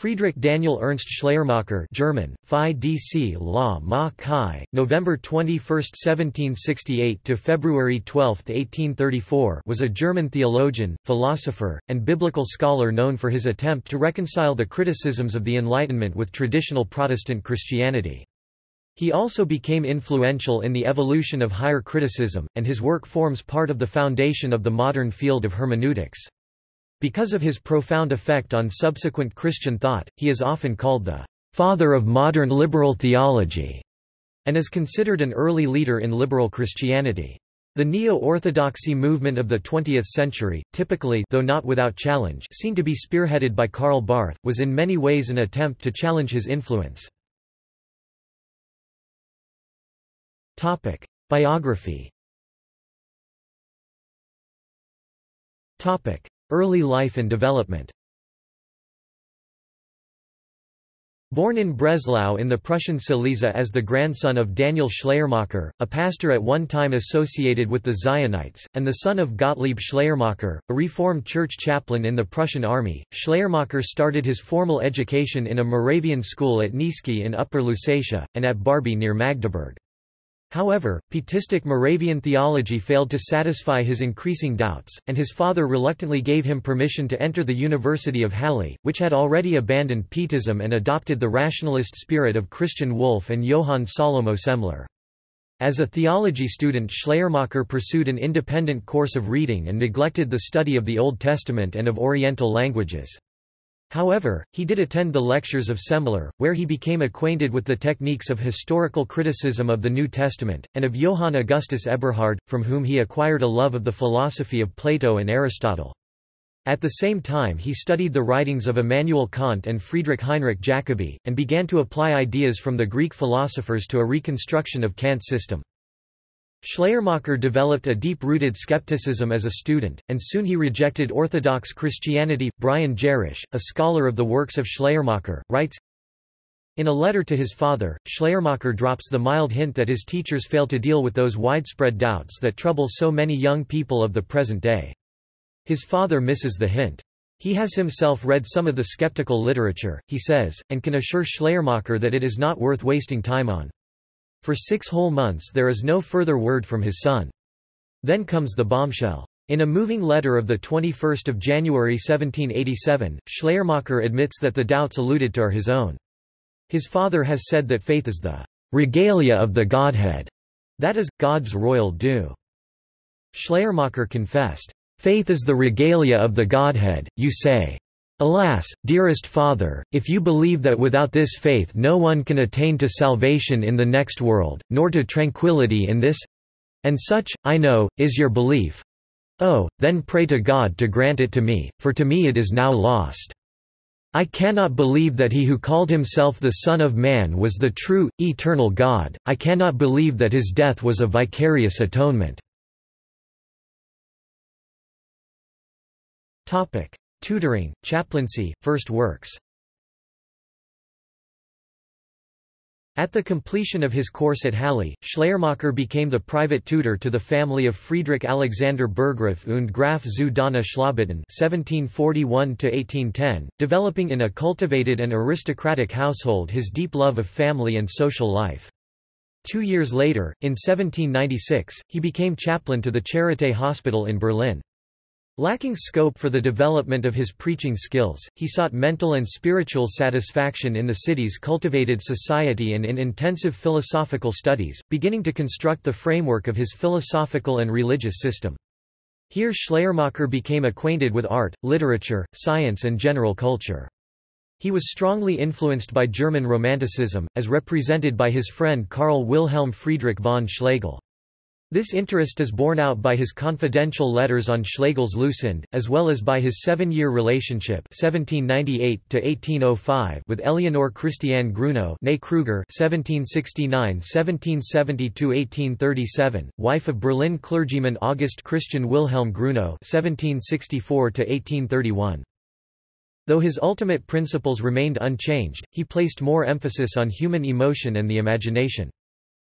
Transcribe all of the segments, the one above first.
Friedrich Daniel Ernst Schleiermacher German, Phi DC La Ma Chi, November 21, 1768 to February 12, 1834 was a German theologian, philosopher, and biblical scholar known for his attempt to reconcile the criticisms of the Enlightenment with traditional Protestant Christianity. He also became influential in the evolution of higher criticism, and his work forms part of the foundation of the modern field of hermeneutics. Because of his profound effect on subsequent Christian thought, he is often called the father of modern liberal theology, and is considered an early leader in liberal Christianity. The neo-orthodoxy movement of the 20th century, typically though not without challenge seen to be spearheaded by Karl Barth, was in many ways an attempt to challenge his influence. Biography Early life and development Born in Breslau in the Prussian Silesia as the grandson of Daniel Schleiermacher, a pastor at one time associated with the Zionites, and the son of Gottlieb Schleiermacher, a Reformed church chaplain in the Prussian army, Schleiermacher started his formal education in a Moravian school at Niesky in Upper Lusatia, and at Barby near Magdeburg. However, Pietistic Moravian theology failed to satisfy his increasing doubts, and his father reluctantly gave him permission to enter the University of Halle, which had already abandoned Pietism and adopted the rationalist spirit of Christian Wolff and Johann Salomo Semler. As a theology student Schleiermacher pursued an independent course of reading and neglected the study of the Old Testament and of Oriental languages. However, he did attend the lectures of Semler, where he became acquainted with the techniques of historical criticism of the New Testament, and of Johann Augustus Eberhard, from whom he acquired a love of the philosophy of Plato and Aristotle. At the same time he studied the writings of Immanuel Kant and Friedrich Heinrich Jacobi, and began to apply ideas from the Greek philosophers to a reconstruction of Kant's system. Schleiermacher developed a deep-rooted skepticism as a student, and soon he rejected Orthodox Christianity. Brian Gerrish, a scholar of the works of Schleiermacher, writes, In a letter to his father, Schleiermacher drops the mild hint that his teachers fail to deal with those widespread doubts that trouble so many young people of the present day. His father misses the hint. He has himself read some of the skeptical literature, he says, and can assure Schleiermacher that it is not worth wasting time on. For six whole months there is no further word from his son. Then comes the bombshell. In a moving letter of 21 January 1787, Schleiermacher admits that the doubts alluded to are his own. His father has said that faith is the regalia of the Godhead, that is, God's royal due. Schleiermacher confessed, Faith is the regalia of the Godhead, you say. Alas, dearest Father, if you believe that without this faith no one can attain to salvation in the next world, nor to tranquility in this—and such, I know, is your belief. Oh, then pray to God to grant it to me, for to me it is now lost. I cannot believe that he who called himself the Son of Man was the true, eternal God, I cannot believe that his death was a vicarious atonement. Tutoring, chaplaincy, first works At the completion of his course at Halle, Schleiermacher became the private tutor to the family of Friedrich Alexander Burggraf und Graf zu Dohna Schlabitten (1741–1810), developing in a cultivated and aristocratic household his deep love of family and social life. Two years later, in 1796, he became chaplain to the Charité Hospital in Berlin. Lacking scope for the development of his preaching skills, he sought mental and spiritual satisfaction in the city's cultivated society and in intensive philosophical studies, beginning to construct the framework of his philosophical and religious system. Here Schleiermacher became acquainted with art, literature, science and general culture. He was strongly influenced by German Romanticism, as represented by his friend Karl Wilhelm Friedrich von Schlegel. This interest is borne out by his confidential letters on Schlegel's Lucind, as well as by his seven-year relationship 1798 with Eleonore Christiane Grunow Kruger 1769–1770–1837, wife of Berlin clergyman August Christian Wilhelm Grunow 1764–1831. Though his ultimate principles remained unchanged, he placed more emphasis on human emotion and the imagination.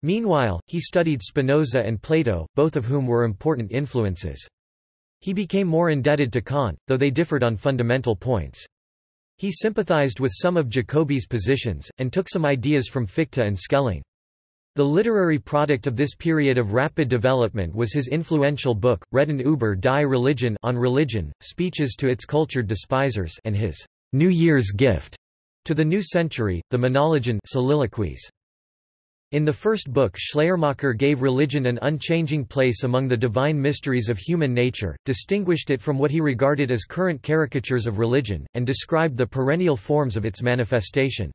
Meanwhile, he studied Spinoza and Plato, both of whom were important influences. He became more indebted to Kant, though they differed on fundamental points. He sympathized with some of Jacobi's positions, and took some ideas from Fichte and Schelling. The literary product of this period of rapid development was his influential book, Reden über die Religion on religion, speeches to its cultured despisers and his New Year's gift to the new century, the Monologen soliloquies. In the first book Schleiermacher gave religion an unchanging place among the divine mysteries of human nature, distinguished it from what he regarded as current caricatures of religion, and described the perennial forms of its manifestation.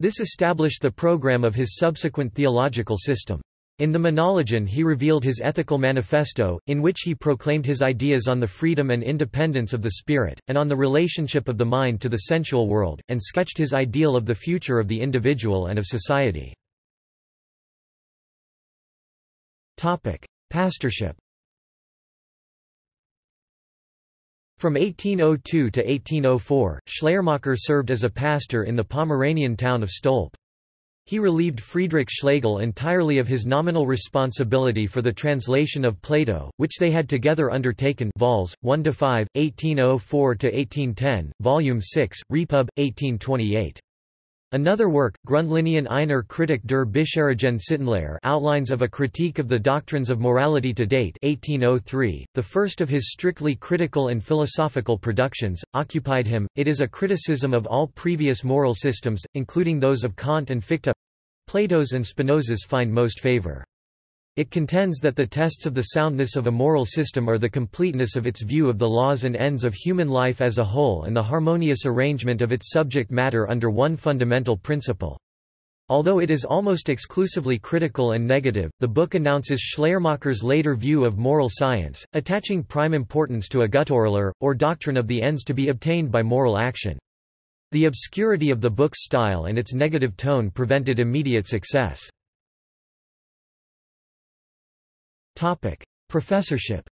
This established the program of his subsequent theological system. In the Monologen he revealed his ethical manifesto, in which he proclaimed his ideas on the freedom and independence of the spirit, and on the relationship of the mind to the sensual world, and sketched his ideal of the future of the individual and of society. Pastorship From 1802 to 1804, Schleiermacher served as a pastor in the Pomeranian town of Stolp. He relieved Friedrich Schlegel entirely of his nominal responsibility for the translation of Plato, which they had together undertaken vols. 1–5, 1804–1810, Volume 6, Repub. 1828. Another work, Grundlinien einer Kritik der bisherigen Sittenlehre Outlines of a Critique of the Doctrines of Morality to Date 1803, the first of his strictly critical and philosophical productions, occupied him. It is a criticism of all previous moral systems, including those of Kant and Fichte. Plato's and Spinoza's find most favor. It contends that the tests of the soundness of a moral system are the completeness of its view of the laws and ends of human life as a whole and the harmonious arrangement of its subject matter under one fundamental principle. Although it is almost exclusively critical and negative, the book announces Schleiermacher's later view of moral science, attaching prime importance to a Güterlehre, or doctrine of the ends to be obtained by moral action. The obscurity of the book's style and its negative tone prevented immediate success. Topic: Professorship.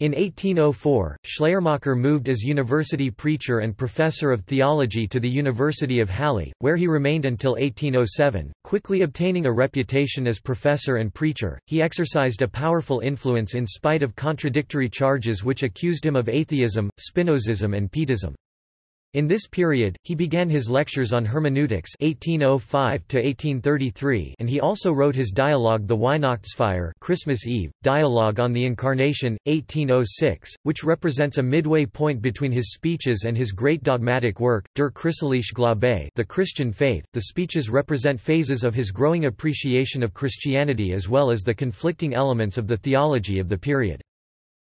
In 1804, Schleiermacher moved as university preacher and professor of theology to the University of Halle, where he remained until 1807, quickly obtaining a reputation as professor and preacher. He exercised a powerful influence in spite of contradictory charges which accused him of atheism, Spinozism and Pietism. In this period, he began his lectures on hermeneutics 1805 and he also wrote his dialogue The Weihnachtsfeier Christmas Eve, Dialogue on the Incarnation, 1806, which represents a midway point between his speeches and his great dogmatic work, Der Christliche Glaube The Christian Faith. The speeches represent phases of his growing appreciation of Christianity as well as the conflicting elements of the theology of the period.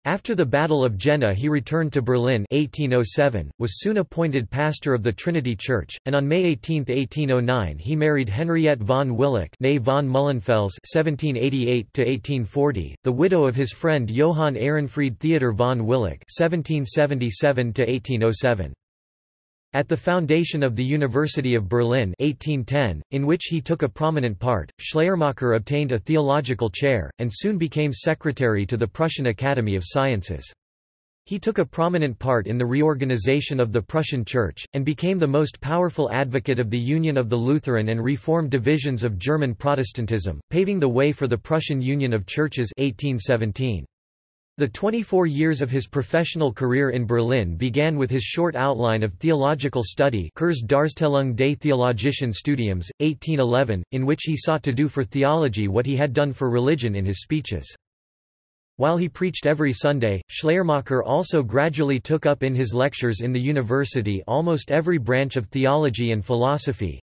After the Battle of Jena he returned to Berlin 1807, was soon appointed pastor of the Trinity Church, and on May 18, 1809 he married Henriette von Willich von Mullenfels (1788–1840), the widow of his friend Johann Ehrenfried Theodor von Willich (1777–1807). At the foundation of the University of Berlin 1810, in which he took a prominent part, Schleiermacher obtained a theological chair, and soon became secretary to the Prussian Academy of Sciences. He took a prominent part in the reorganization of the Prussian Church, and became the most powerful advocate of the union of the Lutheran and Reformed divisions of German Protestantism, paving the way for the Prussian Union of Churches 1817. The 24 years of his professional career in Berlin began with his short outline of theological study Kurze Darstellung des Theologischen Studiums, 1811, in which he sought to do for theology what he had done for religion in his speeches. While he preached every Sunday, Schleiermacher also gradually took up in his lectures in the university almost every branch of theology and philosophy,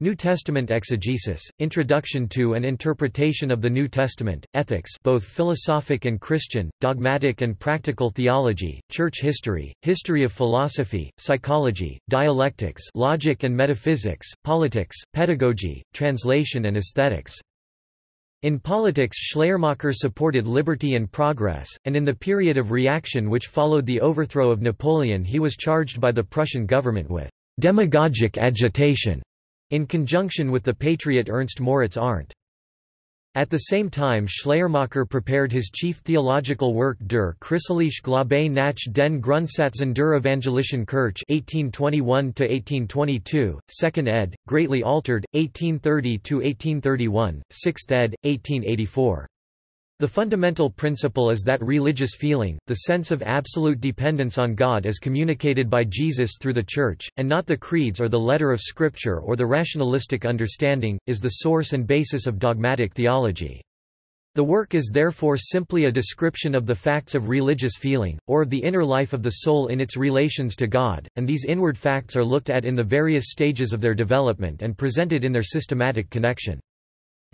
New Testament exegesis, introduction to and interpretation of the New Testament, ethics both philosophic and Christian, dogmatic and practical theology, church history, history of philosophy, psychology, dialectics logic and metaphysics, politics, pedagogy, translation and aesthetics. In politics Schleiermacher supported liberty and progress, and in the period of reaction which followed the overthrow of Napoleon he was charged by the Prussian government with «demagogic agitation» in conjunction with the patriot Ernst Moritz Arndt. At the same time Schleiermacher prepared his chief theological work Der Christliche Glaube nach den Grundsätzen der Evangelischen Kirche 1821–1822, 2nd ed., greatly altered, 1830–1831, 6th ed., 1884. The fundamental principle is that religious feeling, the sense of absolute dependence on God as communicated by Jesus through the Church, and not the creeds or the letter of Scripture or the rationalistic understanding, is the source and basis of dogmatic theology. The work is therefore simply a description of the facts of religious feeling, or of the inner life of the soul in its relations to God, and these inward facts are looked at in the various stages of their development and presented in their systematic connection.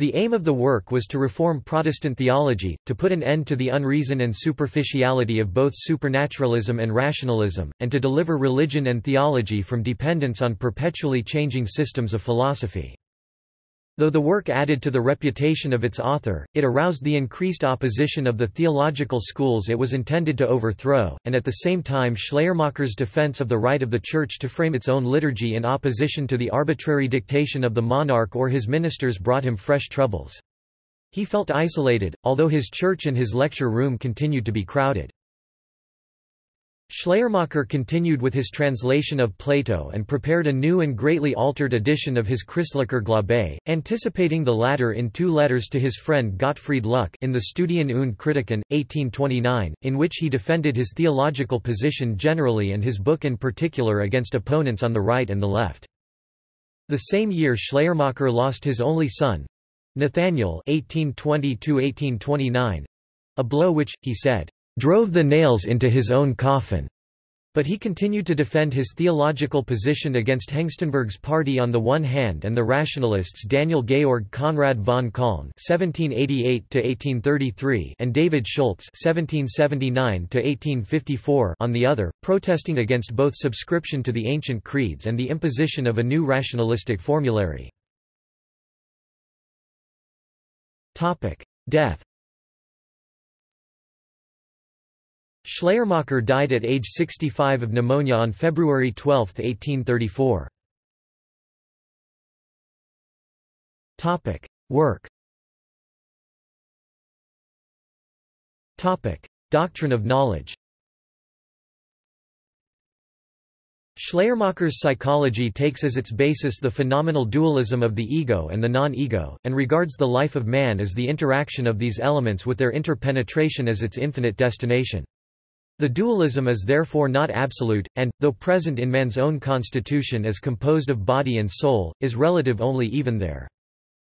The aim of the work was to reform Protestant theology, to put an end to the unreason and superficiality of both supernaturalism and rationalism, and to deliver religion and theology from dependence on perpetually changing systems of philosophy. Though the work added to the reputation of its author, it aroused the increased opposition of the theological schools it was intended to overthrow, and at the same time Schleiermacher's defense of the right of the Church to frame its own liturgy in opposition to the arbitrary dictation of the monarch or his ministers brought him fresh troubles. He felt isolated, although his church and his lecture room continued to be crowded. Schleiermacher continued with his translation of Plato and prepared a new and greatly altered edition of his Christlicher Glaube, anticipating the latter in two letters to his friend Gottfried Lücke in the Studien und Kritiken, 1829, in which he defended his theological position generally and his book in particular against opponents on the right and the left. The same year Schleiermacher lost his only son, Nathaniel 1820 a blow which, he said, drove the nails into his own coffin. But he continued to defend his theological position against Hengstenberg's party on the one hand and the rationalists Daniel Georg Conrad von Cölln (1788–1833) and David Schultz (1779–1854) on the other, protesting against both subscription to the ancient creeds and the imposition of a new rationalistic formulary. Topic: Death. Schleiermacher died at age 65 of pneumonia on February 12, 1834. Topic: Work Topic: Doctrine of knowledge Schleiermacher's psychology takes as its basis the phenomenal dualism of the ego and the non-ego, and regards the life of man as the interaction of these elements with their interpenetration as its infinite destination. The dualism is therefore not absolute, and, though present in man's own constitution as composed of body and soul, is relative only even there.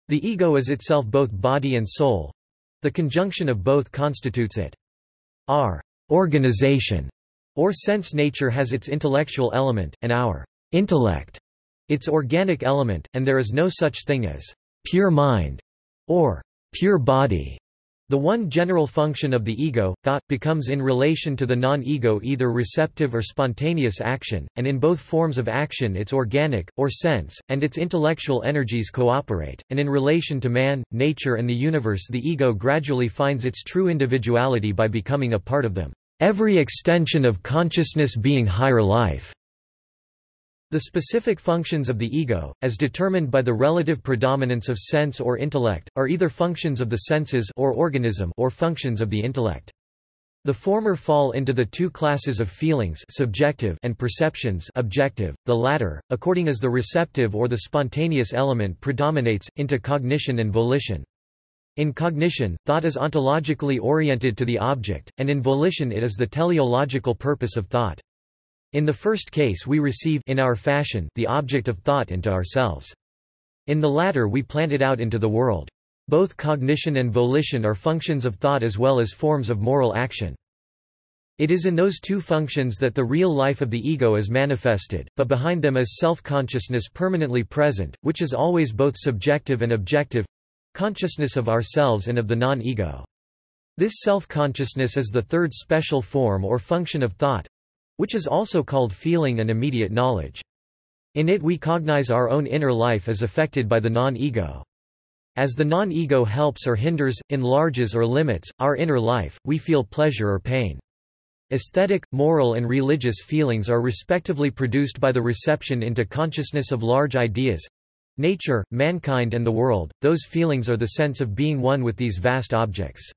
The ego is itself both body and soul. The conjunction of both constitutes it. Our organization or sense nature has its intellectual element, and our intellect its organic element, and there is no such thing as pure mind or pure body. The one general function of the ego, thought, becomes in relation to the non-ego either receptive or spontaneous action, and in both forms of action its organic, or sense, and its intellectual energies cooperate, and in relation to man, nature and the universe the ego gradually finds its true individuality by becoming a part of them. Every extension of consciousness being higher life. The specific functions of the ego, as determined by the relative predominance of sense or intellect, are either functions of the senses or organism or functions of the intellect. The former fall into the two classes of feelings subjective and perceptions objective, the latter, according as the receptive or the spontaneous element predominates, into cognition and volition. In cognition, thought is ontologically oriented to the object, and in volition it is the teleological purpose of thought. In the first case we receive in our fashion the object of thought into ourselves. In the latter we plant it out into the world. Both cognition and volition are functions of thought as well as forms of moral action. It is in those two functions that the real life of the ego is manifested, but behind them is self-consciousness permanently present, which is always both subjective and objective—consciousness of ourselves and of the non-ego. This self-consciousness is the third special form or function of thought, which is also called feeling and immediate knowledge. In it we cognize our own inner life as affected by the non-ego. As the non-ego helps or hinders, enlarges or limits, our inner life, we feel pleasure or pain. Aesthetic, moral and religious feelings are respectively produced by the reception into consciousness of large ideas—nature, mankind and the world, those feelings are the sense of being one with these vast objects.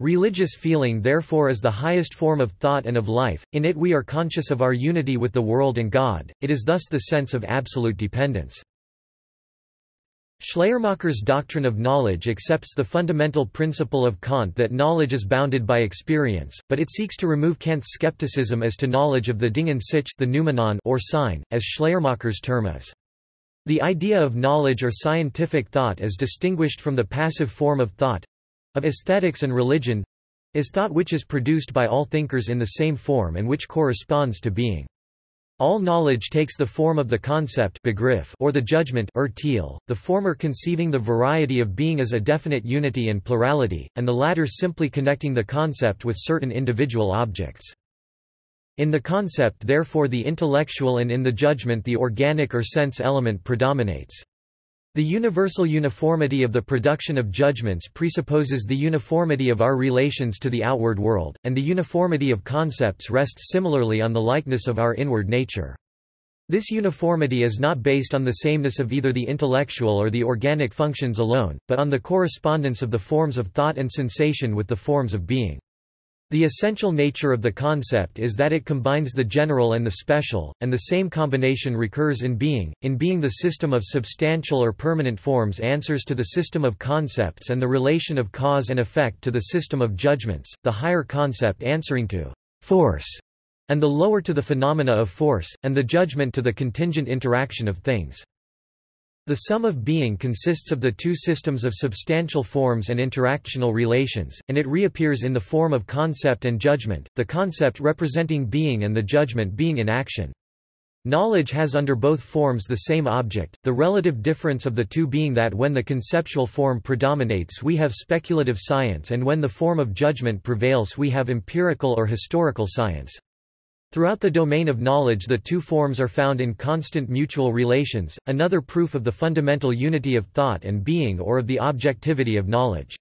Religious feeling therefore is the highest form of thought and of life, in it we are conscious of our unity with the world and God, it is thus the sense of absolute dependence. Schleiermacher's doctrine of knowledge accepts the fundamental principle of Kant that knowledge is bounded by experience, but it seeks to remove Kant's skepticism as to knowledge of the Ding sich the noumenon or Sein, as Schleiermacher's term is. The idea of knowledge or scientific thought is distinguished from the passive form of thought—of aesthetics and religion—is thought which is produced by all thinkers in the same form and which corresponds to being. All knowledge takes the form of the concept begriff or the judgment urteil, the former conceiving the variety of being as a definite unity and plurality, and the latter simply connecting the concept with certain individual objects. In the concept therefore the intellectual and in the judgment the organic or sense element predominates. The universal uniformity of the production of judgments presupposes the uniformity of our relations to the outward world, and the uniformity of concepts rests similarly on the likeness of our inward nature. This uniformity is not based on the sameness of either the intellectual or the organic functions alone, but on the correspondence of the forms of thought and sensation with the forms of being. The essential nature of the concept is that it combines the general and the special, and the same combination recurs in being. In being, the system of substantial or permanent forms answers to the system of concepts and the relation of cause and effect to the system of judgments, the higher concept answering to force, and the lower to the phenomena of force, and the judgment to the contingent interaction of things. The sum of being consists of the two systems of substantial forms and interactional relations, and it reappears in the form of concept and judgment, the concept representing being and the judgment being in action. Knowledge has under both forms the same object, the relative difference of the two being that when the conceptual form predominates we have speculative science and when the form of judgment prevails we have empirical or historical science. Throughout the domain of knowledge the two forms are found in constant mutual relations, another proof of the fundamental unity of thought and being or of the objectivity of knowledge.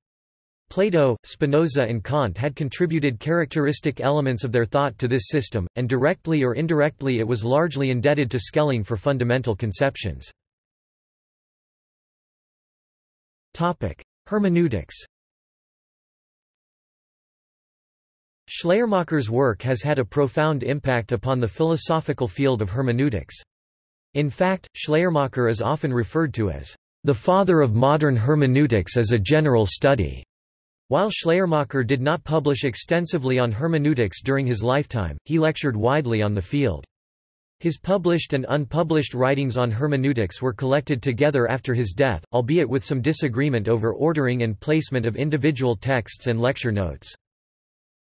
Plato, Spinoza and Kant had contributed characteristic elements of their thought to this system, and directly or indirectly it was largely indebted to Schelling for fundamental conceptions. Hermeneutics Schleiermacher's work has had a profound impact upon the philosophical field of hermeneutics. In fact, Schleiermacher is often referred to as the father of modern hermeneutics as a general study. While Schleiermacher did not publish extensively on hermeneutics during his lifetime, he lectured widely on the field. His published and unpublished writings on hermeneutics were collected together after his death, albeit with some disagreement over ordering and placement of individual texts and lecture notes.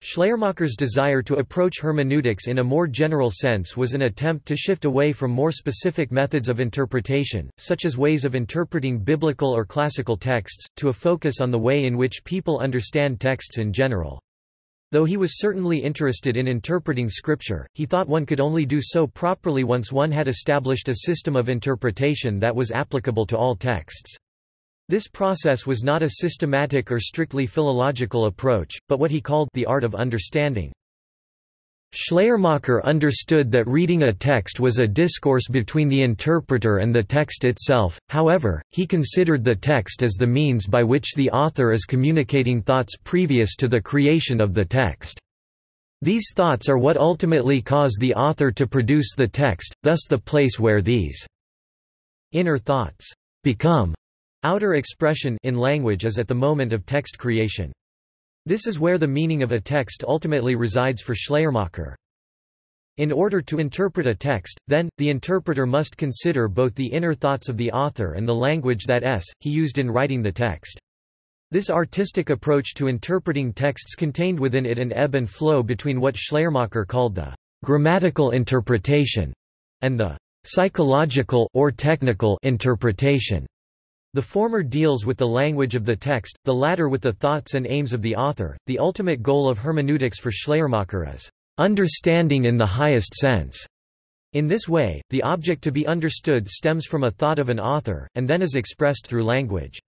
Schleiermacher's desire to approach hermeneutics in a more general sense was an attempt to shift away from more specific methods of interpretation, such as ways of interpreting biblical or classical texts, to a focus on the way in which people understand texts in general. Though he was certainly interested in interpreting scripture, he thought one could only do so properly once one had established a system of interpretation that was applicable to all texts. This process was not a systematic or strictly philological approach, but what he called the art of understanding. Schleiermacher understood that reading a text was a discourse between the interpreter and the text itself, however, he considered the text as the means by which the author is communicating thoughts previous to the creation of the text. These thoughts are what ultimately cause the author to produce the text, thus the place where these inner thoughts become Outer expression in language is at the moment of text creation. This is where the meaning of a text ultimately resides for Schleiermacher. In order to interpret a text, then, the interpreter must consider both the inner thoughts of the author and the language that s, he used in writing the text. This artistic approach to interpreting texts contained within it an ebb and flow between what Schleiermacher called the grammatical interpretation and the psychological or technical interpretation. The former deals with the language of the text, the latter with the thoughts and aims of the author. The ultimate goal of hermeneutics for Schleiermacher is understanding in the highest sense. In this way, the object to be understood stems from a thought of an author, and then is expressed through language.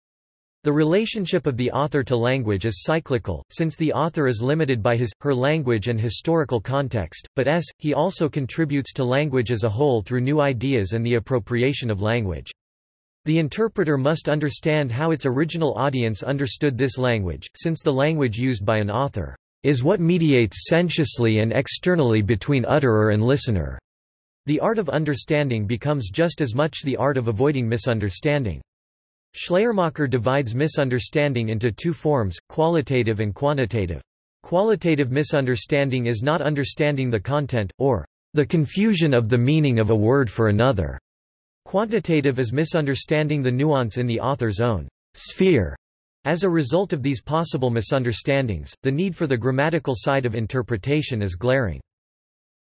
The relationship of the author to language is cyclical, since the author is limited by his, her language and historical context, but s, he also contributes to language as a whole through new ideas and the appropriation of language. The interpreter must understand how its original audience understood this language, since the language used by an author is what mediates sensuously and externally between utterer and listener. The art of understanding becomes just as much the art of avoiding misunderstanding. Schleiermacher divides misunderstanding into two forms, qualitative and quantitative. Qualitative misunderstanding is not understanding the content, or the confusion of the meaning of a word for another. Quantitative is misunderstanding the nuance in the author's own sphere. As a result of these possible misunderstandings, the need for the grammatical side of interpretation is glaring.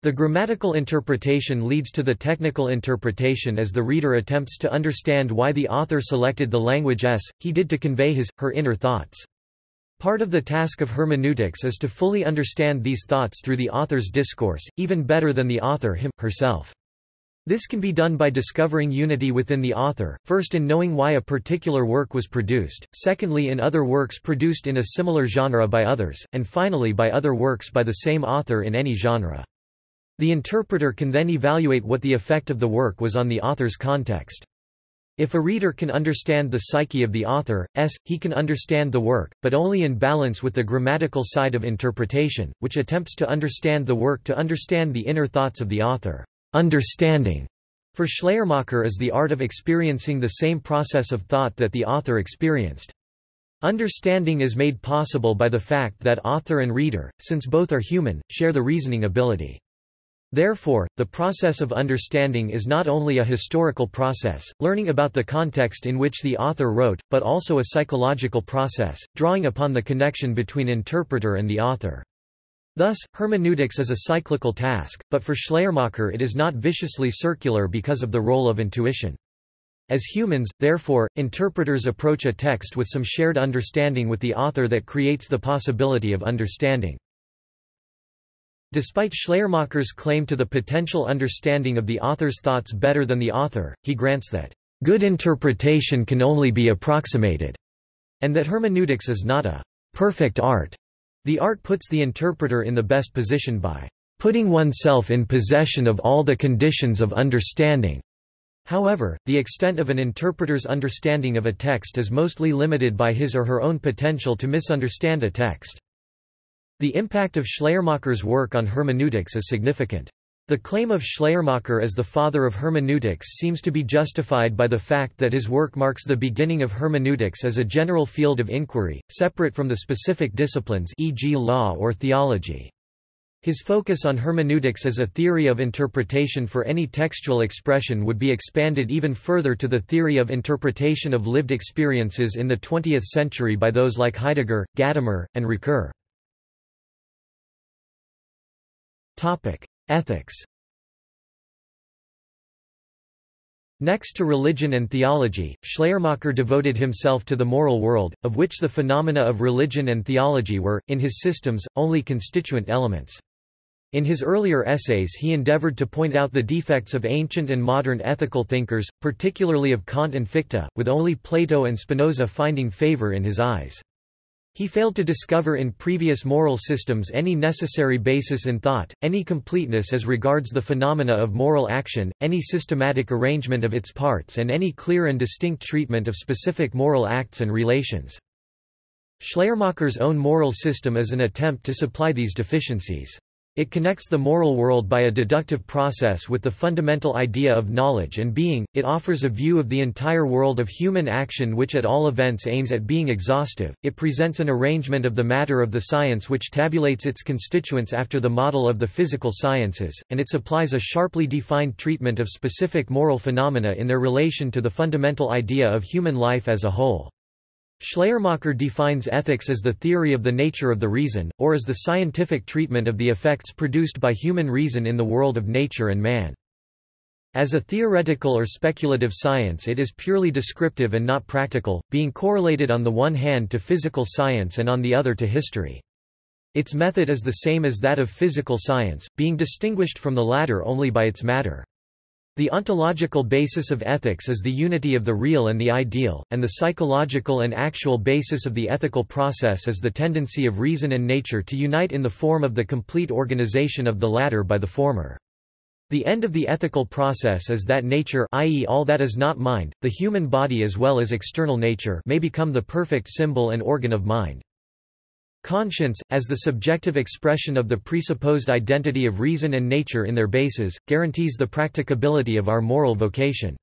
The grammatical interpretation leads to the technical interpretation as the reader attempts to understand why the author selected the language s, he did to convey his, her inner thoughts. Part of the task of hermeneutics is to fully understand these thoughts through the author's discourse, even better than the author him, herself. This can be done by discovering unity within the author, first in knowing why a particular work was produced, secondly in other works produced in a similar genre by others, and finally by other works by the same author in any genre. The interpreter can then evaluate what the effect of the work was on the author's context. If a reader can understand the psyche of the author, s, he can understand the work, but only in balance with the grammatical side of interpretation, which attempts to understand the work to understand the inner thoughts of the author. Understanding, for Schleiermacher is the art of experiencing the same process of thought that the author experienced. Understanding is made possible by the fact that author and reader, since both are human, share the reasoning ability. Therefore, the process of understanding is not only a historical process, learning about the context in which the author wrote, but also a psychological process, drawing upon the connection between interpreter and the author. Thus, hermeneutics is a cyclical task, but for Schleiermacher it is not viciously circular because of the role of intuition. As humans, therefore, interpreters approach a text with some shared understanding with the author that creates the possibility of understanding. Despite Schleiermacher's claim to the potential understanding of the author's thoughts better than the author, he grants that, "...good interpretation can only be approximated," and that hermeneutics is not a perfect art. The art puts the interpreter in the best position by putting oneself in possession of all the conditions of understanding. However, the extent of an interpreter's understanding of a text is mostly limited by his or her own potential to misunderstand a text. The impact of Schleiermacher's work on hermeneutics is significant. The claim of Schleiermacher as the father of hermeneutics seems to be justified by the fact that his work marks the beginning of hermeneutics as a general field of inquiry, separate from the specific disciplines e.g. law or theology. His focus on hermeneutics as a theory of interpretation for any textual expression would be expanded even further to the theory of interpretation of lived experiences in the 20th century by those like Heidegger, Gadamer, and Ricoeur. Ethics Next to religion and theology, Schleiermacher devoted himself to the moral world, of which the phenomena of religion and theology were, in his systems, only constituent elements. In his earlier essays he endeavored to point out the defects of ancient and modern ethical thinkers, particularly of Kant and Fichte, with only Plato and Spinoza finding favor in his eyes. He failed to discover in previous moral systems any necessary basis in thought, any completeness as regards the phenomena of moral action, any systematic arrangement of its parts and any clear and distinct treatment of specific moral acts and relations. Schleiermacher's own moral system is an attempt to supply these deficiencies. It connects the moral world by a deductive process with the fundamental idea of knowledge and being, it offers a view of the entire world of human action which at all events aims at being exhaustive, it presents an arrangement of the matter of the science which tabulates its constituents after the model of the physical sciences, and it supplies a sharply defined treatment of specific moral phenomena in their relation to the fundamental idea of human life as a whole. Schleiermacher defines ethics as the theory of the nature of the reason, or as the scientific treatment of the effects produced by human reason in the world of nature and man. As a theoretical or speculative science it is purely descriptive and not practical, being correlated on the one hand to physical science and on the other to history. Its method is the same as that of physical science, being distinguished from the latter only by its matter. The ontological basis of ethics is the unity of the real and the ideal, and the psychological and actual basis of the ethical process is the tendency of reason and nature to unite in the form of the complete organization of the latter by the former. The end of the ethical process is that nature i.e. all that is not mind, the human body as well as external nature may become the perfect symbol and organ of mind. Conscience, as the subjective expression of the presupposed identity of reason and nature in their bases, guarantees the practicability of our moral vocation.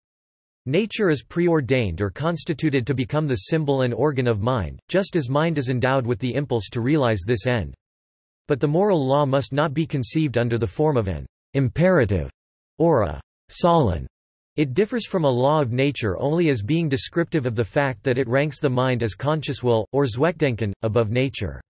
Nature is preordained or constituted to become the symbol and organ of mind, just as mind is endowed with the impulse to realize this end. But the moral law must not be conceived under the form of an imperative or a Sollen. It differs from a law of nature only as being descriptive of the fact that it ranks the mind as conscious will, or Zweckdenken, above nature.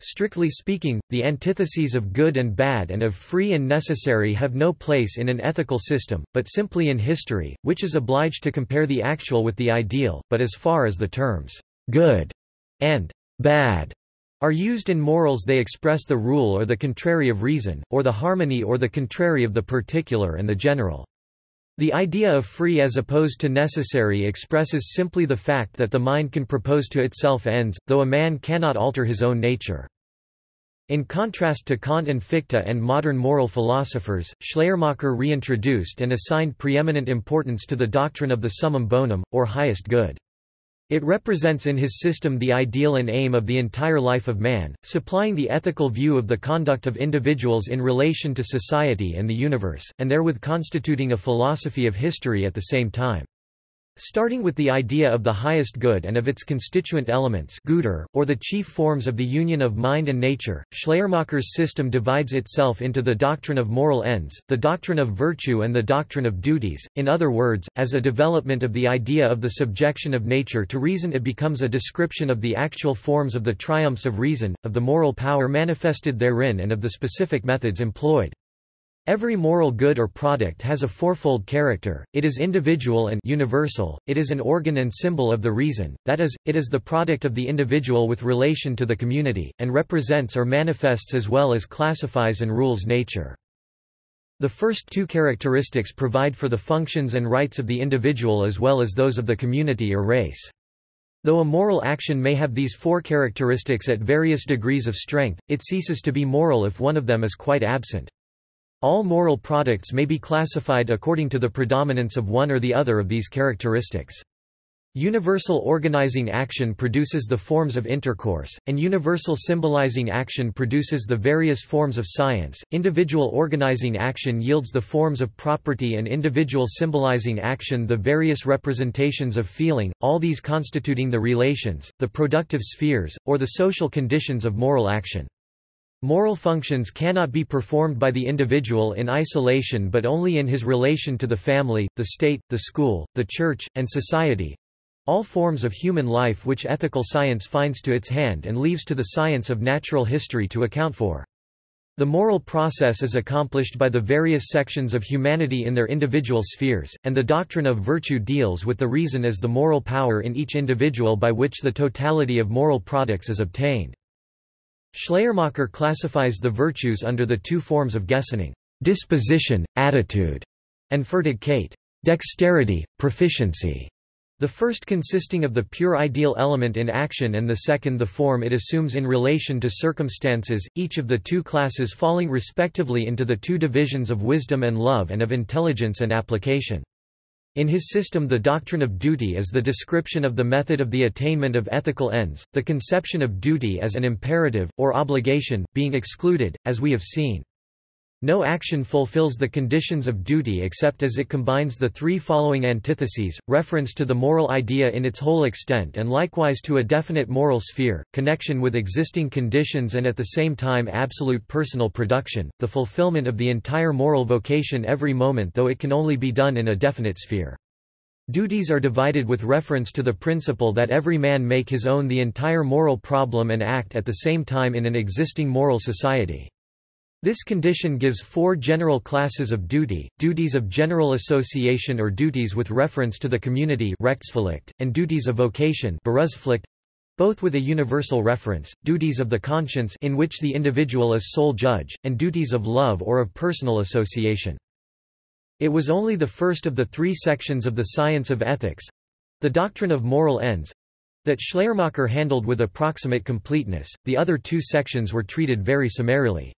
Strictly speaking, the antitheses of good and bad and of free and necessary have no place in an ethical system, but simply in history, which is obliged to compare the actual with the ideal, but as far as the terms good and bad are used in morals they express the rule or the contrary of reason, or the harmony or the contrary of the particular and the general. The idea of free as opposed to necessary expresses simply the fact that the mind can propose to itself ends, though a man cannot alter his own nature. In contrast to Kant and Fichte and modern moral philosophers, Schleiermacher reintroduced and assigned preeminent importance to the doctrine of the summum bonum, or highest good. It represents in his system the ideal and aim of the entire life of man, supplying the ethical view of the conduct of individuals in relation to society and the universe, and therewith constituting a philosophy of history at the same time. Starting with the idea of the highest good and of its constituent elements Güter, or the chief forms of the union of mind and nature, Schleiermacher's system divides itself into the doctrine of moral ends, the doctrine of virtue and the doctrine of duties, in other words, as a development of the idea of the subjection of nature to reason it becomes a description of the actual forms of the triumphs of reason, of the moral power manifested therein and of the specific methods employed. Every moral good or product has a fourfold character, it is individual and universal, it is an organ and symbol of the reason, that is, it is the product of the individual with relation to the community, and represents or manifests as well as classifies and rules nature. The first two characteristics provide for the functions and rights of the individual as well as those of the community or race. Though a moral action may have these four characteristics at various degrees of strength, it ceases to be moral if one of them is quite absent. All moral products may be classified according to the predominance of one or the other of these characteristics. Universal organizing action produces the forms of intercourse, and universal symbolizing action produces the various forms of science. Individual organizing action yields the forms of property, and individual symbolizing action the various representations of feeling, all these constituting the relations, the productive spheres, or the social conditions of moral action. Moral functions cannot be performed by the individual in isolation but only in his relation to the family, the state, the school, the church, and society—all forms of human life which ethical science finds to its hand and leaves to the science of natural history to account for. The moral process is accomplished by the various sections of humanity in their individual spheres, and the doctrine of virtue deals with the reason as the moral power in each individual by which the totality of moral products is obtained. Schleiermacher classifies the virtues under the two forms of Gesinnung disposition, attitude, and Fertigkeit dexterity, proficiency. The first consisting of the pure ideal element in action and the second the form it assumes in relation to circumstances, each of the two classes falling respectively into the two divisions of wisdom and love and of intelligence and application. In his system the doctrine of duty is the description of the method of the attainment of ethical ends, the conception of duty as an imperative, or obligation, being excluded, as we have seen. No action fulfills the conditions of duty except as it combines the three following antitheses, reference to the moral idea in its whole extent and likewise to a definite moral sphere, connection with existing conditions and at the same time absolute personal production, the fulfillment of the entire moral vocation every moment though it can only be done in a definite sphere. Duties are divided with reference to the principle that every man make his own the entire moral problem and act at the same time in an existing moral society. This condition gives four general classes of duty, duties of general association or duties with reference to the community and duties of vocation both with a universal reference, duties of the conscience in which the individual is sole judge, and duties of love or of personal association. It was only the first of the three sections of the science of ethics—the doctrine of moral ends—that Schleiermacher handled with approximate completeness, the other two sections were treated very summarily.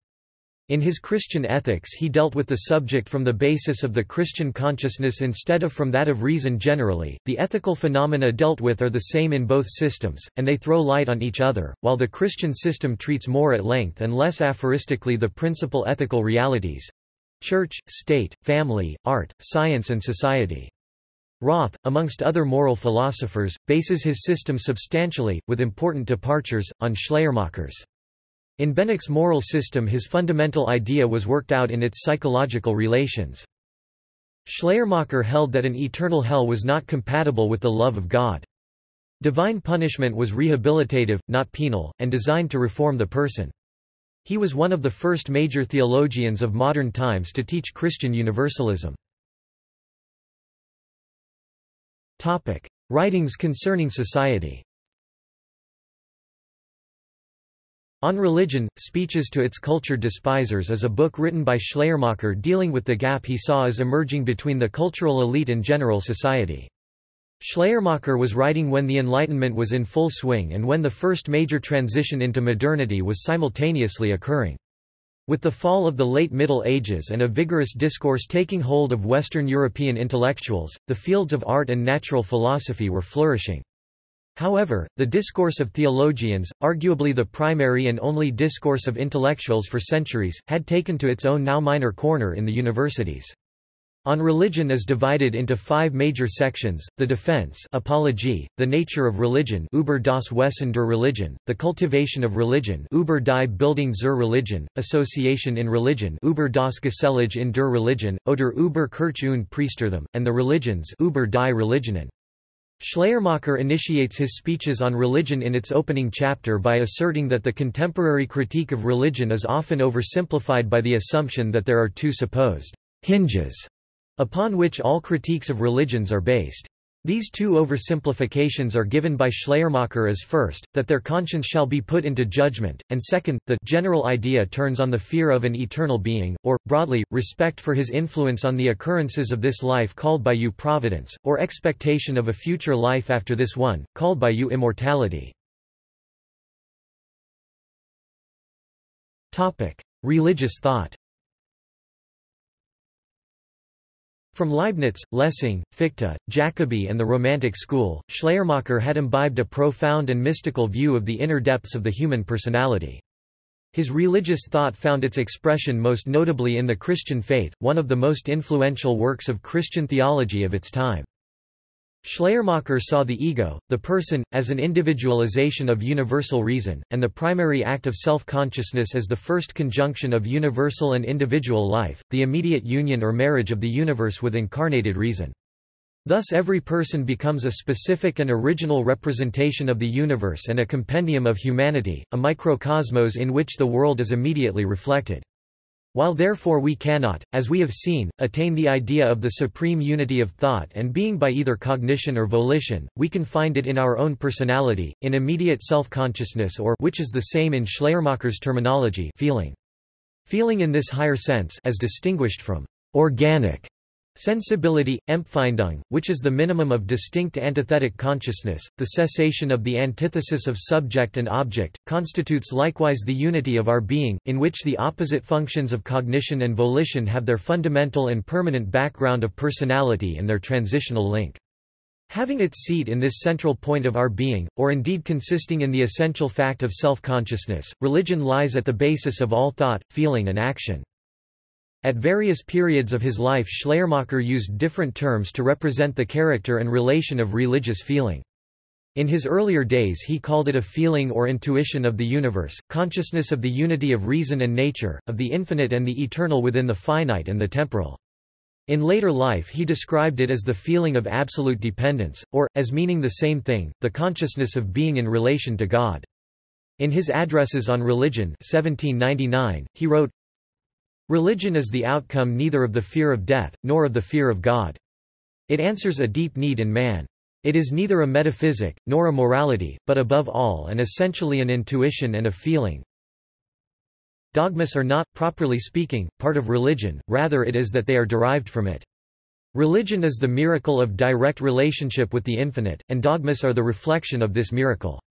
In his Christian ethics he dealt with the subject from the basis of the Christian consciousness instead of from that of reason generally. The ethical phenomena dealt with are the same in both systems, and they throw light on each other, while the Christian system treats more at length and less aphoristically the principal ethical realities church, state, family, art, science and society. Rothe, amongst other moral philosophers, bases his system substantially, with important departures, on Schleiermacher's. In Beneke's moral system his fundamental idea was worked out in its psychological relations. Schleiermacher held that an eternal hell was not compatible with the love of God. Divine punishment was rehabilitative, not penal, and designed to reform the person. He was one of the first major theologians of modern times to teach Christian universalism. Writings concerning society On Religion, Speeches to its Cultured Despisers is a book written by Schleiermacher dealing with the gap he saw as emerging between the cultural elite and general society. Schleiermacher was writing when the Enlightenment was in full swing and when the first major transition into modernity was simultaneously occurring. With the fall of the late Middle Ages and a vigorous discourse taking hold of Western European intellectuals, the fields of art and natural philosophy were flourishing. However, the discourse of theologians, arguably the primary and only discourse of intellectuals for centuries, had taken to its own now minor corner in the universities. On religion is divided into five major sections, the defense apology, the nature of religion über das Wesen der Religion, the cultivation of religion über die Bildung zur Religion, association in religion über das Gesellige in der Religion, oder über Kirche und Priestertum, and the religions über die Religionen. Schleiermacher initiates his speeches on religion in its opening chapter by asserting that the contemporary critique of religion is often oversimplified by the assumption that there are two supposed hinges upon which all critiques of religions are based. These two oversimplifications are given by Schleiermacher as first, that their conscience shall be put into judgment, and second, the general idea turns on the fear of an eternal being, or, broadly, respect for his influence on the occurrences of this life called by you providence, or expectation of a future life after this one, called by you immortality. Religious thought From Leibniz, Lessing, Fichte, Jacobi and the Romantic school, Schleiermacher had imbibed a profound and mystical view of the inner depths of the human personality. His religious thought found its expression most notably in the Christian faith, one of the most influential works of Christian theology of its time. Schleiermacher saw the ego, the person, as an individualization of universal reason, and the primary act of self-consciousness as the first conjunction of universal and individual life, the immediate union or marriage of the universe with incarnated reason. Thus every person becomes a specific and original representation of the universe and a compendium of humanity, a microcosmos in which the world is immediately reflected. While therefore we cannot, as we have seen, attain the idea of the supreme unity of thought and being by either cognition or volition, we can find it in our own personality, in immediate self-consciousness or which is the same in Schleiermacher's terminology feeling. Feeling in this higher sense as distinguished from organic Sensibility, Empfindung, which is the minimum of distinct antithetic consciousness, the cessation of the antithesis of subject and object, constitutes likewise the unity of our being, in which the opposite functions of cognition and volition have their fundamental and permanent background of personality and their transitional link. Having its seat in this central point of our being, or indeed consisting in the essential fact of self-consciousness, religion lies at the basis of all thought, feeling and action. At various periods of his life Schleiermacher used different terms to represent the character and relation of religious feeling. In his earlier days he called it a feeling or intuition of the universe, consciousness of the unity of reason and nature, of the infinite and the eternal within the finite and the temporal. In later life he described it as the feeling of absolute dependence, or, as meaning the same thing, the consciousness of being in relation to God. In his Addresses on Religion 1799, he wrote, Religion is the outcome neither of the fear of death, nor of the fear of God. It answers a deep need in man. It is neither a metaphysic, nor a morality, but above all and essentially an intuition and a feeling. Dogmas are not, properly speaking, part of religion, rather it is that they are derived from it. Religion is the miracle of direct relationship with the infinite, and dogmas are the reflection of this miracle.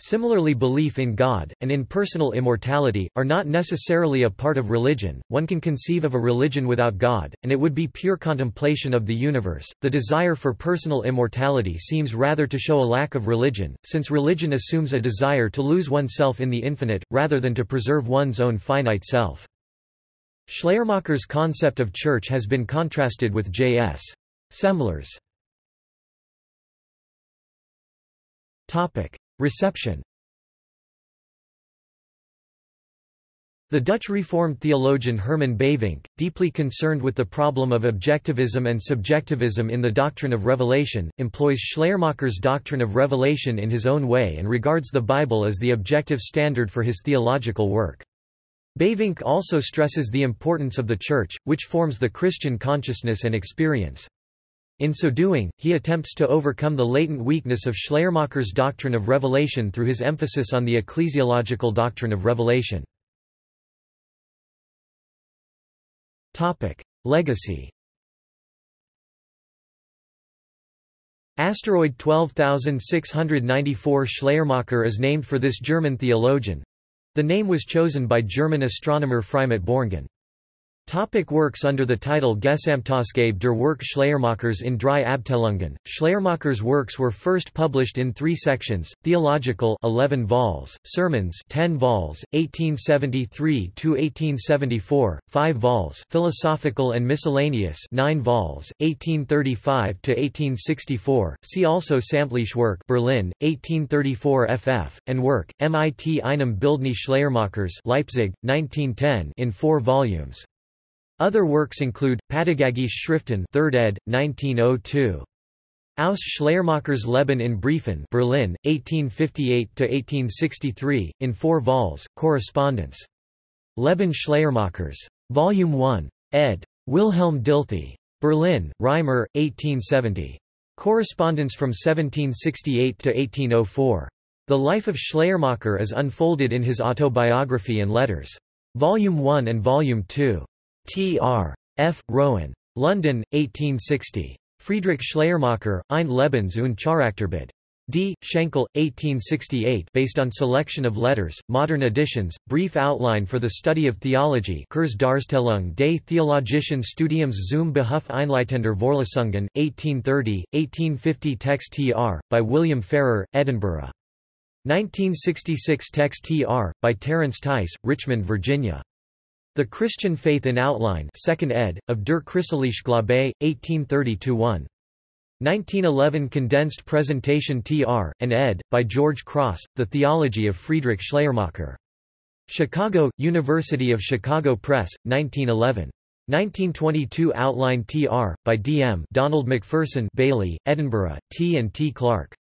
Similarly belief in God, and in personal immortality, are not necessarily a part of religion, one can conceive of a religion without God, and it would be pure contemplation of the universe. The desire for personal immortality seems rather to show a lack of religion, since religion assumes a desire to lose oneself in the infinite, rather than to preserve one's own finite self. Schleiermacher's concept of church has been contrasted with J.S. Semler's. Reception The Dutch Reformed theologian Herman Bavinck, deeply concerned with the problem of objectivism and subjectivism in the doctrine of revelation, employs Schleiermacher's doctrine of revelation in his own way and regards the Bible as the objective standard for his theological work. Bavinck also stresses the importance of the Church, which forms the Christian consciousness and experience. In so doing, he attempts to overcome the latent weakness of Schleiermacher's doctrine of revelation through his emphasis on the ecclesiological doctrine of revelation. Legacy Asteroid 12694 Schleiermacher is named for this German theologian. The name was chosen by German astronomer Freimut Börngen. Topic works Under the title Gesamtausgabe der Werk Schleiermachers in drei Abteilungen, Schleiermacher's works were first published in three sections, Theological 11 vols, Sermons 10 vols, 1873–1874, 5 vols Philosophical and Miscellaneous 9 vols, 1835–1864, see also Samtliche Werk Berlin, 1834 ff, and Work, mit einem Bildnis Schleiermachers Leipzig, 1910 in four volumes. Other works include, Pädagogische Schriften 3rd ed., 1902. Aus Schleiermachers Leben in Briefen Berlin, 1858–1863, in four vols, correspondence. Leben Schleiermachers. Volume 1. ed. Wilhelm Dilthey. Berlin, Reimer, 1870. Correspondence from 1768 to 1804. The life of Schleiermacher is unfolded in his autobiography and letters. Volume 1 and Volume 2. T.R. F. Rowan. London, 1860. Friedrich Schleiermacher, Ein Lebens- und Charakterbild. D. Schenkel, 1868 based on selection of letters, modern editions, brief outline for the study of theology Kurze Darstellung des theologischen Studiums zum Behuf Einleitender Vorlesungen, 1830, 1850 Text tr. by William Farrer, Edinburgh. 1966 Text tr. by Terence Tice, Richmond, Virginia. The Christian Faith in Outline 2nd ed., of Der Christliche Glaube, 1830-1. 1911 Condensed Presentation tr. and ed., by George Cross, The Theology of Friedrich Schleiermacher. Chicago, University of Chicago Press, 1911. 1922 Outline tr. by D. M. Donald McPherson Baillie, Edinburgh, T. and T. Clark.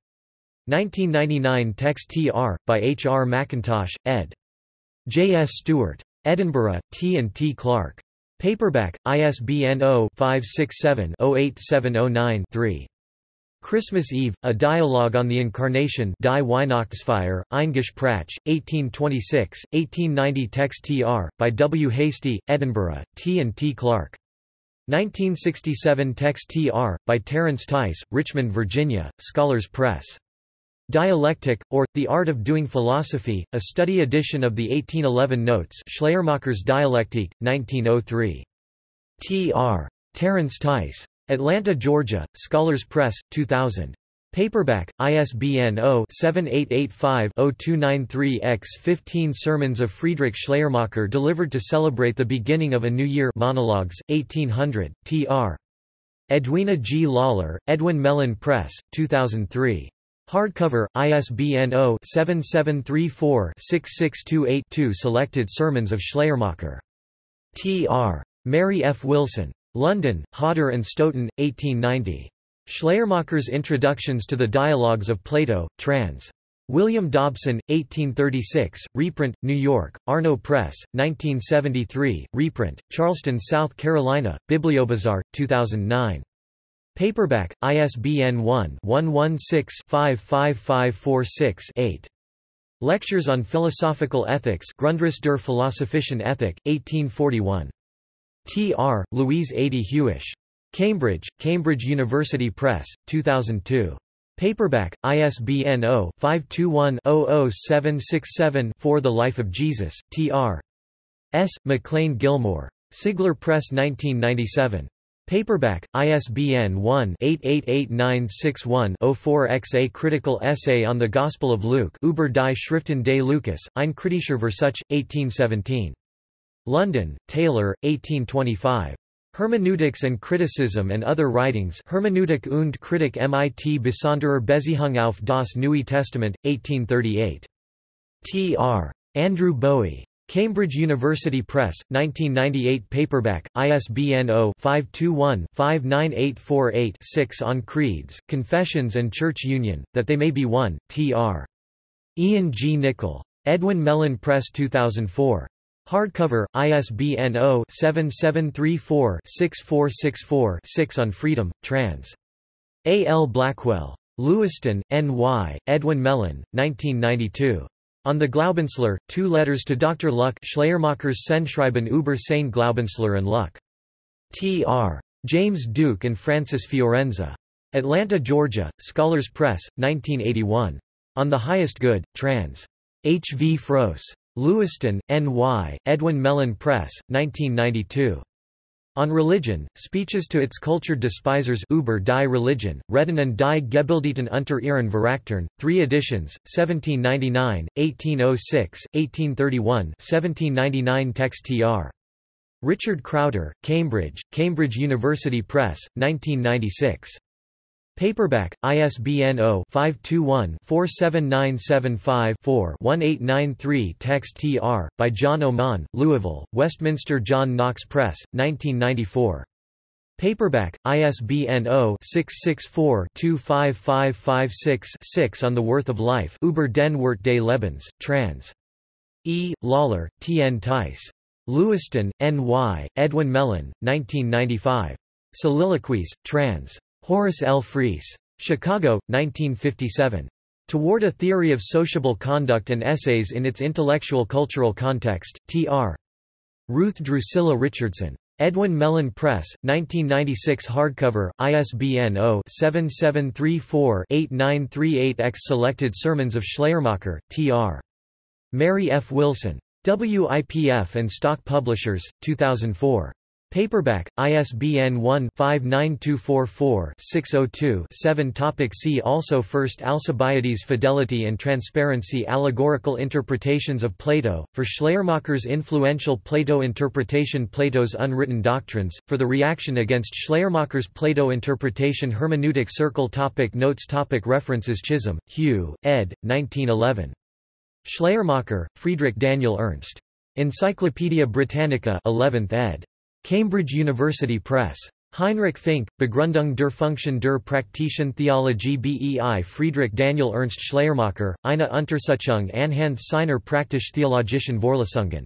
1999 Text tr. by H. R. Mackintosh, ed. J. S. Stewart. Edinburgh, T. and T. Clark. Paperback, ISBN 0-567-08709-3. Christmas Eve, A Dialogue on the Incarnation Die Weihnachtsfeier, Eingespräch, 1826, 1890 Text tr. by W. Hastie, Edinburgh, T. and T. Clark. 1967 Text tr. by Terence Tice, Richmond, Virginia, Scholars Press. Dialectic, or, The Art of Doing Philosophy, a study edition of the 1811 Notes Schleiermacher's Dialectique, 1903. T. R. Terence Tice. Atlanta, Georgia, Scholars Press, 2000. Paperback, ISBN 0-7885-0293-X 15 Sermons of Friedrich Schleiermacher delivered to celebrate the beginning of a new year Monologues, 1800, T.R. Edwina G. Lawler, Edwin Mellen Press, 2003. Hardcover, ISBN 0-7734-6628-2 Selected Sermons of Schleiermacher. T. R. Mary F. Wilson. London, Hodder and Stoughton, 1890. Schleiermacher's Introductions to the Dialogues of Plato, trans. William Dobson, 1836, reprint, New York, Arno Press, 1973, reprint, Charleston, South Carolina, Bibliobazar, 2009. Paperback, ISBN 1-116-55546-8. Lectures on Philosophical Ethics Grundriss der Philosophischen Ethik, 1841. T. R., Louise Adey Huish. Cambridge, Cambridge University Press, 2002. Paperback, ISBN 0-521-00767-4 The Life of Jesus, T. R. S. McLean Gilmour. Sigler Press 1997. Paperback, ISBN 1-888961-04-X A critical essay on the Gospel of Luke Über die Schriften des Lukas, ein kritischer Versuch, 1817. London, Taylor, 1825. Hermeneutics and Criticism and Other Writings Hermeneutik und Kritik mit besonderer Beziehung auf das Neue Testament, 1838. Tr. Andrew Bowie. Cambridge University Press, 1998 paperback, ISBN 0-521-59848-6 On Creeds, Confessions and Church Union, That They May Be One, Tr. Ian G. Nichol. Edwin Mellen Press 2004. Hardcover, ISBN 0-7734-6464-6 on Freedom, trans. A. L. Blackwell. Lewiston, N.Y., Edwin Mellen, 1992. On the Glaubenslehre, two letters to Dr. Luck Schleiermacher's Sendschreiben über seine Glaubenslehre and Luck. T.R. James Duke and Francis Fiorenza. Atlanta, Georgia, Scholars Press, 1981. On the Highest Good, trans. H. V. Froese. Lewiston, N.Y., Edwin Mellen Press, 1992. On Religion, Speeches to its Cultured Despisers über die Religion, Reden und die Gebildeten unter ihren Verachtern, 3 editions, 1799, 1806, 1831 1799 Text tr. Richard Crouter, Cambridge, Cambridge University Press, 1996. Paperback, ISBN 0-521-47975-4-1893 Text tr. by John Oman, Louisville, Westminster John Knox Press, 1994. Paperback, ISBN 0-664-25556-6 On the Worth of Life Über den Wert des Lebens, trans. E. Lawler, T. N. Tice. Lewiston, N.Y., Edwin Mellen, 1995. Soliloquies, trans. Horace L. Friess. Chicago, 1957. Toward a Theory of Sociable Conduct and Essays in its Intellectual Cultural Context, T.R. Ruth Drusilla Richardson. Edwin Mellen Press, 1996 hardcover, ISBN 0-7734-8938-X Selected Sermons of Schleiermacher, T.R. Mary F. Wilson. WIPF and Stock Publishers, 2004. Paperback, ISBN 1-59244-602-7 Topic See also First Alcibiades Fidelity and Transparency Allegorical Interpretations of Plato, for Schleiermacher's influential Plato interpretation Plato's Unwritten Doctrines, for the reaction against Schleiermacher's Plato interpretation Hermeneutic Circle topic Notes topic References Chisholm, Hugh, ed. 1911. Schleiermacher, Friedrich Daniel Ernst. Encyclopædia Britannica 11th ed. Cambridge University Press. Heinrich Fink, Begründung der Funktion der praktischen Theologie bei Friedrich Daniel Ernst Schleiermacher, eine Untersuchung anhand seiner praktisch-theologischen Vorlesungen.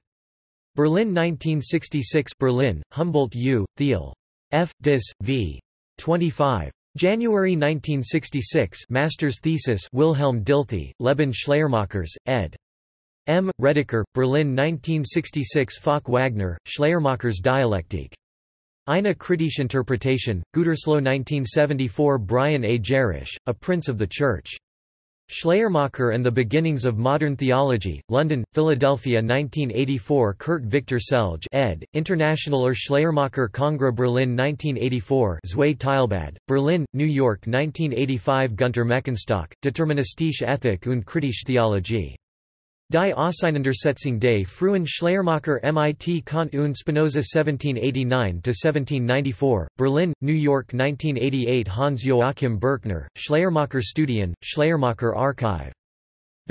Berlin 1966 Berlin, Humboldt U., Thiel. F. Dis. v. 25. January 1966 Master's thesis Wilhelm Dilthey, Leben Schleiermachers, ed. M. Redeker, Berlin 1966 Falk Wagner, Schleiermacher's Dialektik. Eine kritische Interpretation, Gütersloh 1974 Brian A. Gerrish, A Prince of the Church. Schleiermacher and the Beginnings of Modern Theology, London, Philadelphia 1984 Kurt Victor Selge ed., Internationaler Schleiermacher Congrès Berlin 1984 Zwei Teilbad, Berlin, New York 1985 Gunter Meckenstock, Deterministische Ethik und Kritische Theologie. Die Auseinandersetzung des frühen Schleiermacher mit Kant und Spinoza 1789–1794, Berlin, New York 1988 Hans-Joachim Birkner, Schleiermacher Studien, Schleiermacher Archive.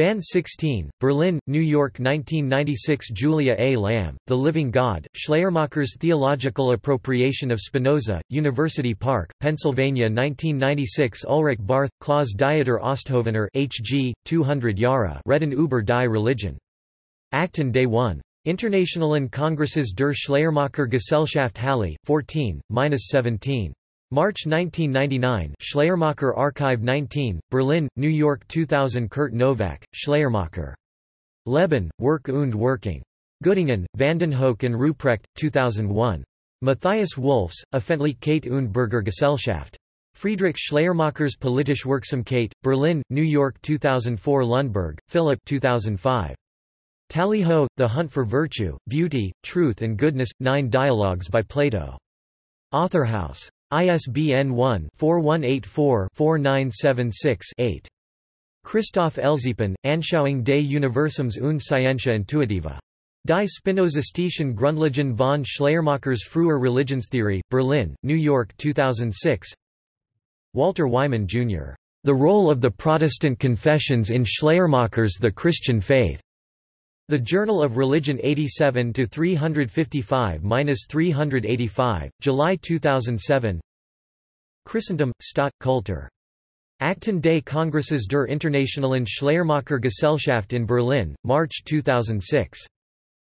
Band 16, Berlin, New York 1996 Julia A. Lamm, The Living God, Schleiermacher's Theological Appropriation of Spinoza, University Park, Pennsylvania 1996 Ulrich Barth, Klaus Dieter Osthovener H.G., 200 Jahre Reden über die Religion. Akten Day 1. Internationalen Kongresses der Schleiermacher Gesellschaft Halle, 14, 17. March 1999 Schleiermacher Archive 19, Berlin, New York 2000 Kurt Nowak, Schleiermacher. Leben, Work und Working. Göttingen, Vandenhoeck and Ruprecht, 2001. Matthias Wolfes, Öffentlichkeit und Bürgergesellschaft. Friedrich Schleiermacher's Politische Wirksamkeit, Berlin, New York 2004 Lundberg, Philip 2005. Tally-ho, The Hunt for Virtue, Beauty, Truth and Goodness, Nine Dialogues by Plato. Authorhouse. ISBN 1-4184-4976-8. Christoph Ellsiepen, Anschauung des Universums und Scientia Intuitiva. Die Spinozistischen Grundlagen von Schleiermacher's früher Religionstheorie, Berlin, New York 2006 Walter Wyman, Jr. The Role of the Protestant Confessions in Schleiermacher's The Christian Faith. The Journal of Religion 87 to 355-385, July 2007. Christendom, Stadt, Kultur. Akten des Kongresses der Internationalen Schleiermacher Gesellschaft in Berlin, March 2006.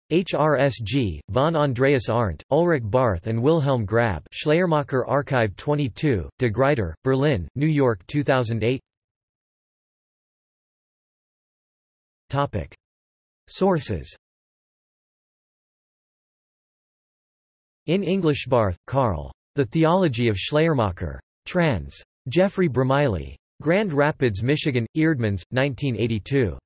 HRSG, von Andreas Arndt, Ulrich Barth and Wilhelm Grab Schleiermacher Archive 22, De Gruyter, Berlin, New York 2008 Topic. Sources In English Barth, Karl. The Theology of Schleiermacher. Trans. Jeffrey Bromiley. Grand Rapids, Michigan, Eerdmans, 1982.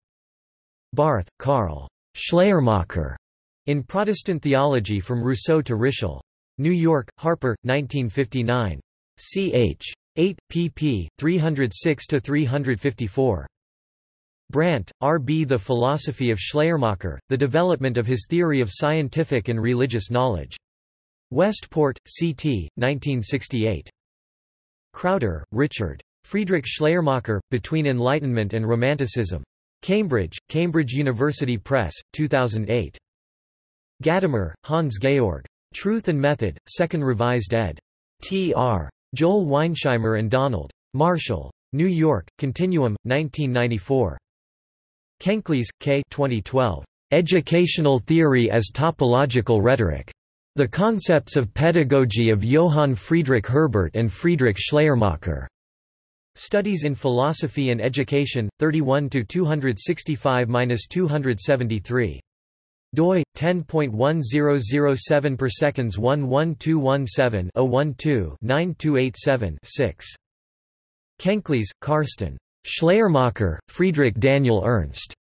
Barth, Karl. Schleiermacher. In Protestant Theology from Rousseau to Ritschl. New York, Harper, 1959. ch. 8, pp. 306–354. Brandt, R. B. The Philosophy of Schleiermacher, The Development of His Theory of Scientific and Religious Knowledge. Westport, C.T., 1968. Crouter, Richard. Friedrich Schleiermacher, Between Enlightenment and Romanticism. Cambridge, Cambridge University Press, 2008. Gadamer, Hans Georg. Truth and Method, 2nd Revised ed. T.R. Joel Weinsheimer and Donald. Marshall. New York, Continuum, 1994. Kenklies, K. 2012. Educational Theory as Topological Rhetoric. The Concepts of Pedagogy of Johann Friedrich Herbart and Friedrich Schleiermacher. Studies in Philosophy and Education, 31–265–273 doi 10.1007 per seconds 11217 012 9287 6 Kenklies, Karsten. Schleiermacher, Friedrich Daniel Ernst.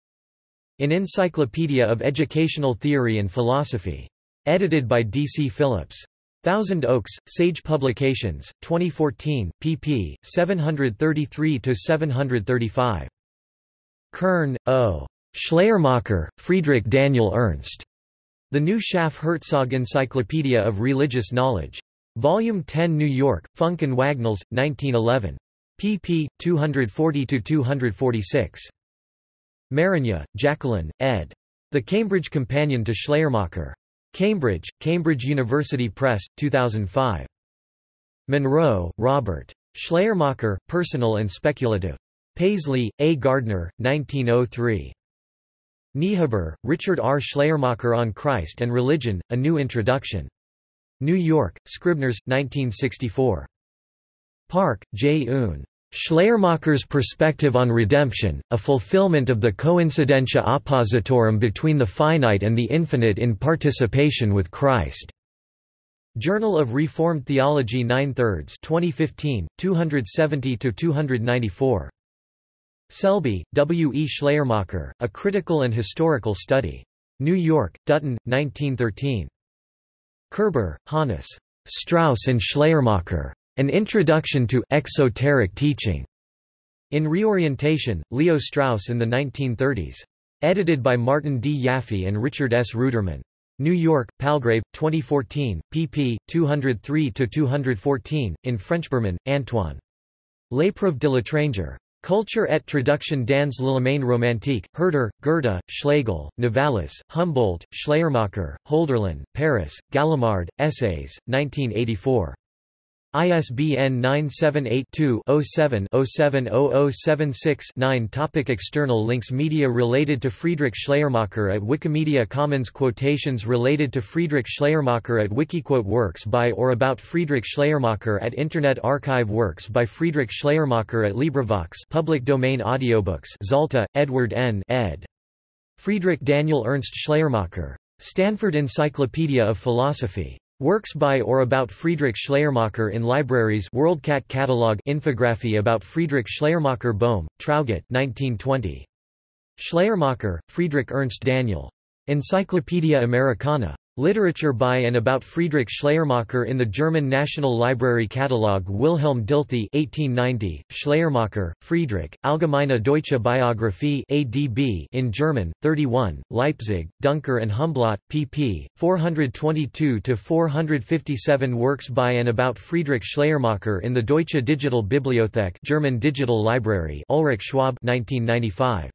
In Encyclopedia of Educational Theory and Philosophy. Edited by D. C. Phillips. Thousand Oaks, Sage Publications, 2014, pp. 733–735. Kern, O. Schleiermacher, Friedrich Daniel Ernst. The New Schaff-Herzog Encyclopedia of Religious Knowledge. Volume 10 New York, Funk and Wagnalls, 1911. Pp. 240–246. Mariña, Jacqueline, ed. The Cambridge Companion to Schleiermacher. Cambridge, Cambridge University Press, 2005. Munro, Robert. Schleiermacher, Personal and Speculative. Paisley, A. Gardner, 1903. Niebuhr, Richard R. Schleiermacher on Christ and Religion, A New Introduction. New York, Scribners, 1964. Park, J. Un. Schleiermacher's Perspective on Redemption, a fulfillment of the coincidentia oppositorum between the finite and the infinite in participation with Christ. Journal of Reformed Theology 9 thirds 2015, 270–294. Selby, W. E. Schleiermacher, A Critical and Historical Study. New York, Dutton, 1913. Kerber, Hannes. Strauss and Schleiermacher. An Introduction to Exoteric Teaching. In Reorientation, Leo Strauss in the 1930s. Edited by Martin D. Yaffe and Richard S. Ruderman. New York, Palgrave, 2014, pp. 203–214, in French Berman, Antoine. L'épreuve de l'étranger. Culture et traduction dans le l'Allemagne romantique, Herder, Goethe, Schlegel, Novalis, Humboldt, Schleiermacher, Holderlin, Paris, Gallimard, Essays, 1984. ISBN 978-2-07-070076-9 Topic External links Media related to Friedrich Schleiermacher at Wikimedia Commons Quotations related to Friedrich Schleiermacher at Wikiquote Works by or about Friedrich Schleiermacher at Internet Archive Works by Friedrich Schleiermacher at LibriVox Public Domain Audiobooks Zalta, Edward N. ed. Friedrich Daniel Ernst Schleiermacher. Stanford Encyclopedia of Philosophy. Works by or about Friedrich Schleiermacher in libraries WorldCat catalog infography about Friedrich Schleiermacher Bohm, Traugott 1920. Schleiermacher, Friedrich Ernst Daniel. Encyclopaedia Americana. Literature by and about Friedrich Schleiermacher in the German National Library Catalogue Wilhelm Dilthey 1890, Schleiermacher, Friedrich, Allgemeine Deutsche Biographie ADB in German, 31, Leipzig, Duncker and Humblot, pp. 422–457 Works by and about Friedrich Schleiermacher in the Deutsche Digital Bibliothek German Digital Library Ulrich Schwab 1995.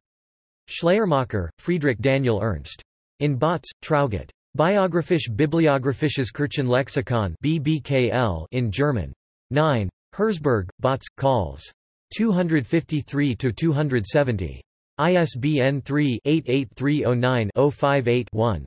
Schleiermacher, Friedrich Daniel Ernst. In Bautz, Traugott. Biographisch Bibliographisches Kirchenlexikon BBKL in German. 9. Herzberg, Bautz, Calls. 253–270. ISBN 3-88309-058-1.